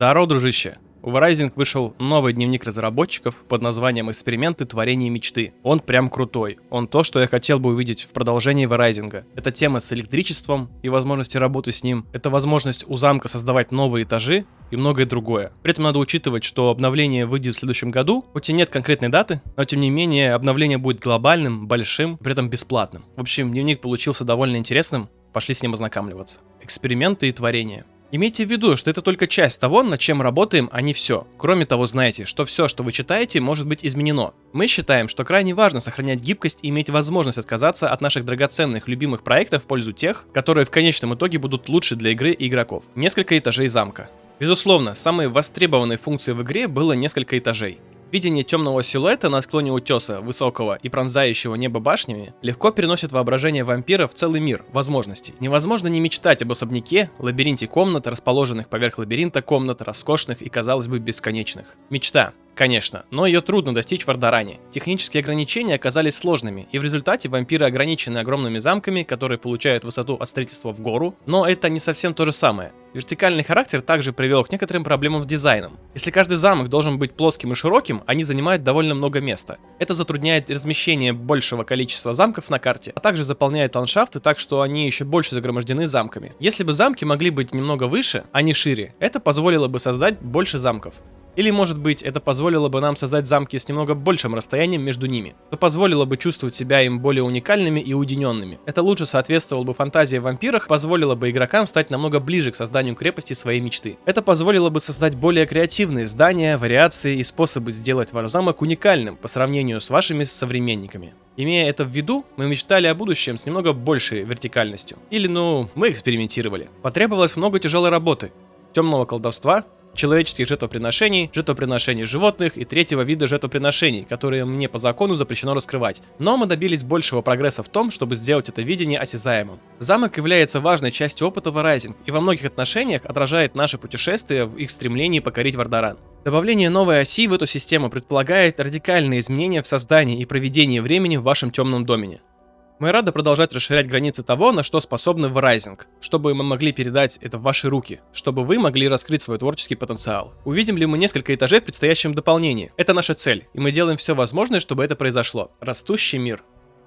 Здорово, дружище! У Verizon вышел новый дневник разработчиков под названием «Эксперименты творения мечты». Он прям крутой. Он то, что я хотел бы увидеть в продолжении Verizon. Это тема с электричеством и возможности работы с ним. Это возможность у замка создавать новые этажи и многое другое. При этом надо учитывать, что обновление выйдет в следующем году, хоть и нет конкретной даты, но тем не менее обновление будет глобальным, большим, при этом бесплатным. В общем, дневник получился довольно интересным, пошли с ним ознакомливаться. Эксперименты и творения. Имейте в виду, что это только часть того, над чем работаем, а не все. Кроме того, знайте, что все, что вы читаете, может быть изменено. Мы считаем, что крайне важно сохранять гибкость и иметь возможность отказаться от наших драгоценных любимых проектов в пользу тех, которые в конечном итоге будут лучше для игры и игроков. Несколько этажей замка. Безусловно, самой востребованной функцией в игре было несколько этажей. Видение темного силуэта на склоне утеса, высокого и пронзающего небо башнями, легко переносит воображение вампира в целый мир возможностей. Невозможно не мечтать об особняке, лабиринте комнат, расположенных поверх лабиринта комнат, роскошных и, казалось бы, бесконечных. Мечта. Конечно, но ее трудно достичь в Ардаране. Технические ограничения оказались сложными, и в результате вампиры ограничены огромными замками, которые получают высоту от строительства в гору, но это не совсем то же самое. Вертикальный характер также привел к некоторым проблемам с дизайном. Если каждый замок должен быть плоским и широким, они занимают довольно много места. Это затрудняет размещение большего количества замков на карте, а также заполняет ландшафты так, что они еще больше загромождены замками. Если бы замки могли быть немного выше, а не шире, это позволило бы создать больше замков. Или, может быть, это позволило бы нам создать замки с немного большим расстоянием между ними, что позволило бы чувствовать себя им более уникальными и уединенными. Это лучше соответствовало бы фантазии о вампирах, позволило бы игрокам стать намного ближе к созданию крепости своей мечты. Это позволило бы создать более креативные здания, вариации и способы сделать ваш замок уникальным по сравнению с вашими современниками. Имея это в виду, мы мечтали о будущем с немного большей вертикальностью. Или, ну, мы экспериментировали. Потребовалось много тяжелой работы, темного колдовства, человеческих жертвоприношений, жертвоприношений животных и третьего вида жертвоприношений, которые мне по закону запрещено раскрывать. Но мы добились большего прогресса в том, чтобы сделать это видение осязаемым. Замок является важной частью опыта Verizon и во многих отношениях отражает наше путешествие в их стремлении покорить Вардаран. Добавление новой оси в эту систему предполагает радикальные изменения в создании и проведении времени в вашем темном домене. Мы рады продолжать расширять границы того, на что способны Verizon, чтобы мы могли передать это в ваши руки, чтобы вы могли раскрыть свой творческий потенциал. Увидим ли мы несколько этажей в предстоящем дополнении? Это наша цель, и мы делаем все возможное, чтобы это произошло. Растущий мир.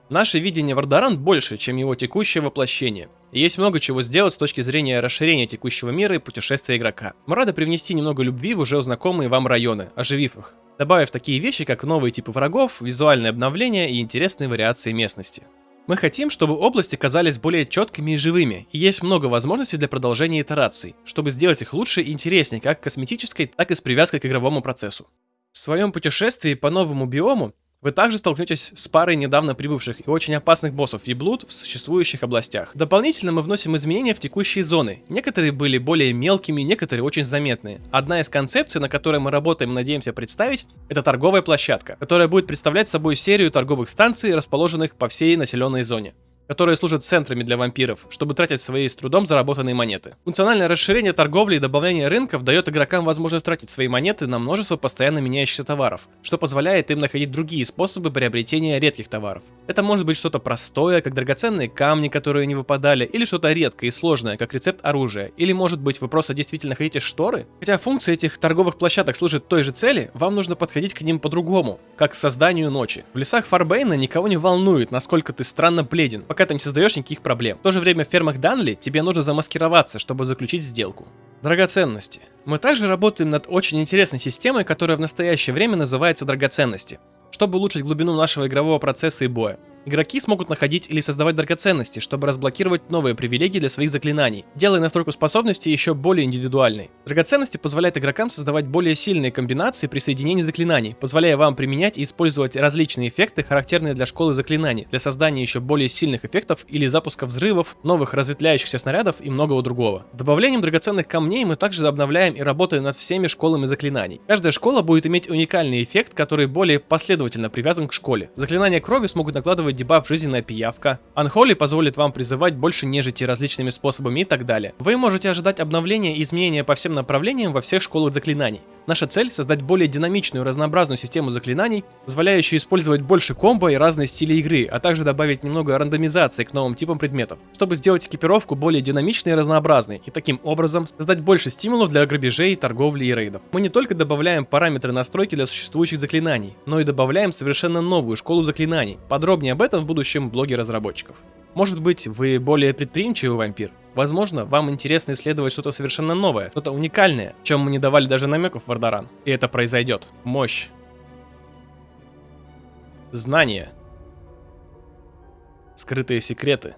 Наше видение Вардаран больше, чем его текущее воплощение. И есть много чего сделать с точки зрения расширения текущего мира и путешествия игрока. Мы рады привнести немного любви в уже знакомые вам районы, оживив их, добавив такие вещи, как новые типы врагов, визуальное обновление и интересные вариации местности. Мы хотим, чтобы области казались более четкими и живыми, и есть много возможностей для продолжения итераций, чтобы сделать их лучше и интереснее как косметической, так и с привязкой к игровому процессу. В своем путешествии по новому биому вы также столкнетесь с парой недавно прибывших и очень опасных боссов Еблуд в существующих областях. Дополнительно мы вносим изменения в текущие зоны. Некоторые были более мелкими, некоторые очень заметные. Одна из концепций, на которой мы работаем и надеемся представить, это торговая площадка, которая будет представлять собой серию торговых станций, расположенных по всей населенной зоне которые служат центрами для вампиров, чтобы тратить свои с трудом заработанные монеты. Функциональное расширение торговли и добавление рынков дает игрокам возможность тратить свои монеты на множество постоянно меняющихся товаров, что позволяет им находить другие способы приобретения редких товаров. Это может быть что-то простое, как драгоценные камни, которые не выпадали, или что-то редкое и сложное, как рецепт оружия, или может быть вы просто действительно хотите шторы? Хотя функция этих торговых площадок служит той же цели, вам нужно подходить к ним по-другому, как к созданию ночи. В лесах Фарбейна никого не волнует, насколько ты странно бледен, пока ты не создаешь никаких проблем. В то же время в фермах Данли тебе нужно замаскироваться, чтобы заключить сделку. Драгоценности. Мы также работаем над очень интересной системой, которая в настоящее время называется драгоценности чтобы улучшить глубину нашего игрового процесса и боя. Игроки смогут находить или создавать драгоценности, чтобы разблокировать новые привилегии для своих заклинаний, делая настройку способностей еще более индивидуальной. Драгоценности позволяют игрокам создавать более сильные комбинации при соединении заклинаний, позволяя вам применять и использовать различные эффекты, характерные для школы заклинаний, для создания еще более сильных эффектов или запуска взрывов, новых разветвляющихся снарядов и многого другого. Добавлением драгоценных камней мы также обновляем и работаем над всеми школами заклинаний. Каждая школа будет иметь уникальный эффект, который более последовательно привязан к школе. Заклинания крови смогут накладывать активировать дебаф «Жизненная пиявка». Unholy позволит вам призывать больше нежити различными способами и так далее. Вы можете ожидать обновления и изменения по всем направлениям во всех школах заклинаний. Наша цель — создать более динамичную, разнообразную систему заклинаний, позволяющую использовать больше комбо и разные стили игры, а также добавить немного рандомизации к новым типам предметов, чтобы сделать экипировку более динамичной и разнообразной, и таким образом создать больше стимулов для грабежей, торговли и рейдов. Мы не только добавляем параметры настройки для существующих заклинаний, но и добавляем совершенно новую школу заклинаний. Подробнее об этом в будущем блоге разработчиков. Может быть, вы более предприимчивый вампир? Возможно, вам интересно исследовать что-то совершенно новое, что-то уникальное, чем мы не давали даже намеков в Ардаран. И это произойдет. Мощь. Знания. Скрытые секреты.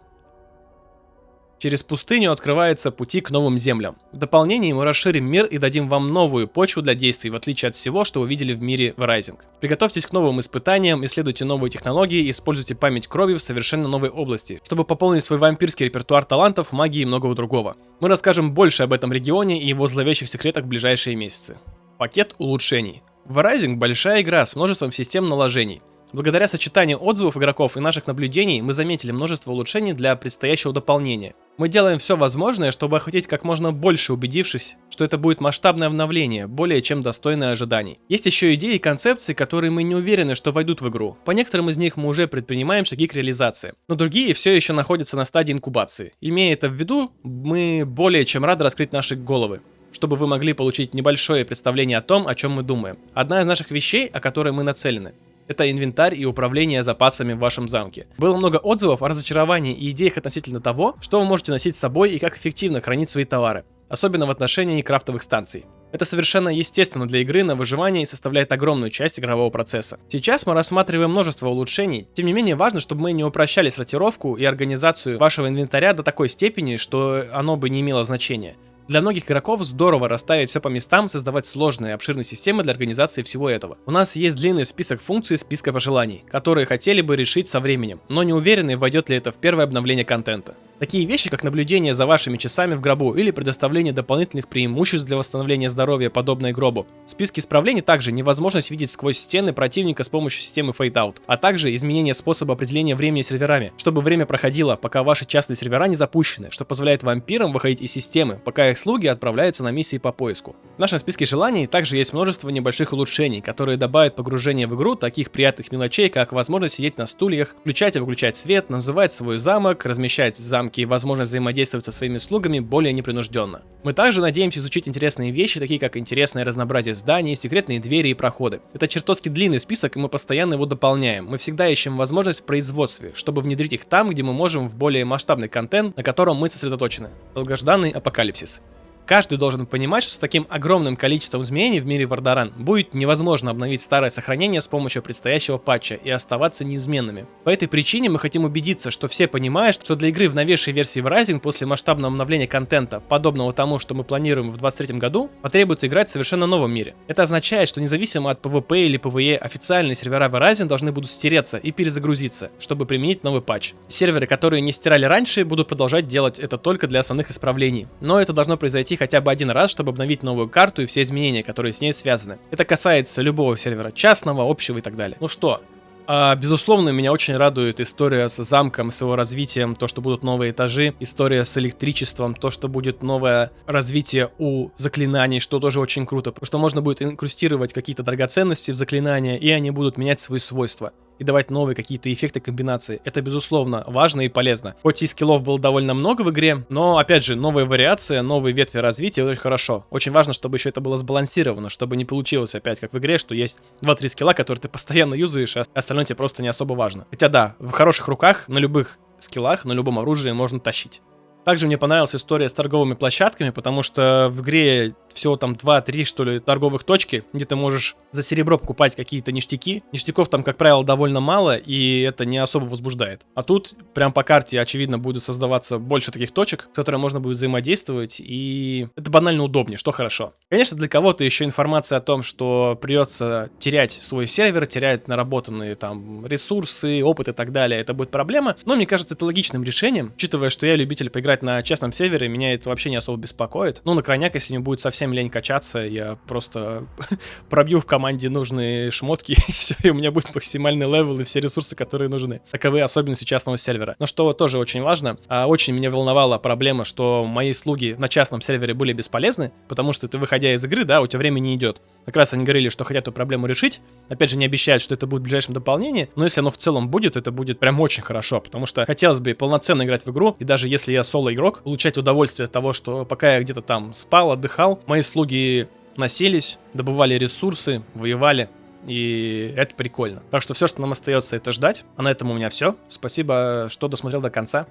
Через пустыню открываются пути к новым землям. В дополнение мы расширим мир и дадим вам новую почву для действий, в отличие от всего, что вы видели в мире Verizon. Приготовьтесь к новым испытаниям, исследуйте новые технологии используйте память крови в совершенно новой области, чтобы пополнить свой вампирский репертуар талантов, магии и многого другого. Мы расскажем больше об этом регионе и его зловещих секретах в ближайшие месяцы. Пакет улучшений. Verizon большая игра с множеством систем наложений. Благодаря сочетанию отзывов игроков и наших наблюдений мы заметили множество улучшений для предстоящего дополнения. Мы делаем все возможное, чтобы охватить как можно больше, убедившись, что это будет масштабное обновление, более чем достойное ожиданий. Есть еще идеи и концепции, которые мы не уверены, что войдут в игру. По некоторым из них мы уже предпринимаем шаги к реализации, но другие все еще находятся на стадии инкубации. Имея это в виду, мы более чем рады раскрыть наши головы чтобы вы могли получить небольшое представление о том, о чем мы думаем. Одна из наших вещей, о которой мы нацелены, это инвентарь и управление запасами в вашем замке. Было много отзывов о разочаровании и идеях относительно того, что вы можете носить с собой и как эффективно хранить свои товары, особенно в отношении крафтовых станций. Это совершенно естественно для игры на выживание и составляет огромную часть игрового процесса. Сейчас мы рассматриваем множество улучшений, тем не менее важно, чтобы мы не упрощали сортировку и организацию вашего инвентаря до такой степени, что оно бы не имело значения. Для многих игроков здорово расставить все по местам, создавать сложные обширные системы для организации всего этого. У нас есть длинный список функций списка пожеланий, которые хотели бы решить со временем, но не уверены, войдет ли это в первое обновление контента. Такие вещи, как наблюдение за вашими часами в гробу или предоставление дополнительных преимуществ для восстановления здоровья, подобное гробу. В списке исправлений также невозможность видеть сквозь стены противника с помощью системы Fade Out, а также изменение способа определения времени серверами, чтобы время проходило, пока ваши частные сервера не запущены, что позволяет вампирам выходить из системы, пока их слуги отправляются на миссии по поиску. В нашем списке желаний также есть множество небольших улучшений, которые добавят погружение в игру таких приятных мелочей, как возможность сидеть на стульях, включать и выключать свет, называть свой замок, размещать замки и возможность взаимодействовать со своими слугами более непринужденно. Мы также надеемся изучить интересные вещи, такие как интересное разнообразие зданий, секретные двери и проходы. Это чертовски длинный список, и мы постоянно его дополняем. Мы всегда ищем возможность в производстве, чтобы внедрить их там, где мы можем в более масштабный контент, на котором мы сосредоточены. Долгожданный апокалипсис. Каждый должен понимать, что с таким огромным количеством изменений в мире Вардаран будет невозможно обновить старое сохранение с помощью предстоящего патча и оставаться неизменными. По этой причине мы хотим убедиться, что все понимают, что для игры в новейшей версии Rising после масштабного обновления контента, подобного тому, что мы планируем в 2023 году, потребуется играть в совершенно новом мире. Это означает, что независимо от PvP или PvE, официальные сервера Verizon должны будут стереться и перезагрузиться, чтобы применить новый патч. Серверы, которые не стирали раньше, будут продолжать делать это только для основных исправлений. Но это должно произойти пройти хотя бы один раз, чтобы обновить новую карту и все изменения, которые с ней связаны. Это касается любого сервера, частного, общего и так далее. Ну что, а, безусловно, меня очень радует история с замком, с его развитием, то, что будут новые этажи, история с электричеством, то, что будет новое развитие у заклинаний, что тоже очень круто, потому что можно будет инкрустировать какие-то драгоценности в заклинания, и они будут менять свои свойства и давать новые какие-то эффекты комбинации. Это, безусловно, важно и полезно. Хоть и скиллов было довольно много в игре, но, опять же, новая вариация, новые ветви развития, очень хорошо. Очень важно, чтобы еще это было сбалансировано, чтобы не получилось опять, как в игре, что есть 2-3 скилла, которые ты постоянно юзаешь, а остальное тебе просто не особо важно. Хотя да, в хороших руках, на любых скиллах, на любом оружии можно тащить. Также мне понравилась история с торговыми площадками, потому что в игре всего там 2-3, что ли, торговых точки, где ты можешь за серебро покупать какие-то ништяки. Ништяков там, как правило, довольно мало, и это не особо возбуждает. А тут прям по карте, очевидно, будет создаваться больше таких точек, с которыми можно будет взаимодействовать, и это банально удобнее, что хорошо. Конечно, для кого-то еще информация о том, что придется терять свой сервер, терять наработанные там ресурсы, опыт и так далее, это будет проблема, но мне кажется, это логичным решением, учитывая, что я любитель поиграть играть на частном сервере, меня это вообще не особо беспокоит. Ну, на крайняк, если мне будет совсем лень качаться, я просто пробью в команде нужные шмотки, и все, и у меня будет максимальный левел и все ресурсы, которые нужны. Таковы особенности частного сервера. Но что тоже очень важно, а, очень меня волновала проблема, что мои слуги на частном сервере были бесполезны, потому что ты, выходя из игры, да, у тебя время не идет. Как раз они говорили, что хотят эту проблему решить. Опять же, не обещают, что это будет в ближайшем дополнении, но если оно в целом будет, это будет прям очень хорошо, потому что хотелось бы полноценно играть в игру, и даже если я соло-игрок, получать удовольствие от того, что пока я где-то там спал, отдыхал, мои слуги носились, добывали ресурсы, воевали, и это прикольно. Так что все, что нам остается, это ждать. А на этом у меня все. Спасибо, что досмотрел до конца.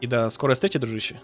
И до скорой встречи, дружище.